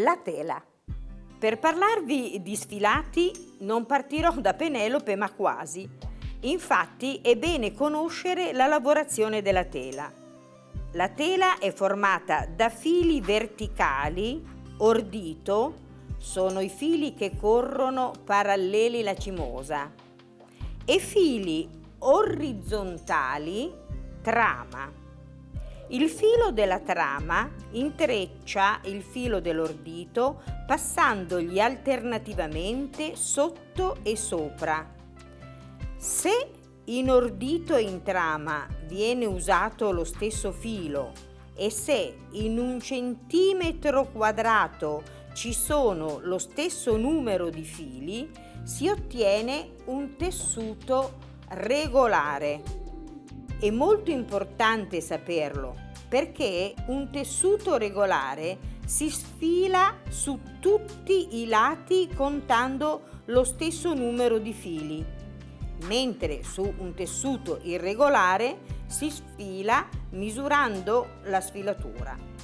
La tela. Per parlarvi di sfilati non partirò da Penelope ma quasi. Infatti è bene conoscere la lavorazione della tela. La tela è formata da fili verticali, ordito, sono i fili che corrono paralleli lacimosa, e fili orizzontali, trama. Il filo della trama intreccia il filo dell'ordito passandogli alternativamente sotto e sopra. Se in ordito e in trama viene usato lo stesso filo e se in un centimetro quadrato ci sono lo stesso numero di fili, si ottiene un tessuto regolare. È molto importante saperlo perché un tessuto regolare si sfila su tutti i lati contando lo stesso numero di fili, mentre su un tessuto irregolare si sfila misurando la sfilatura.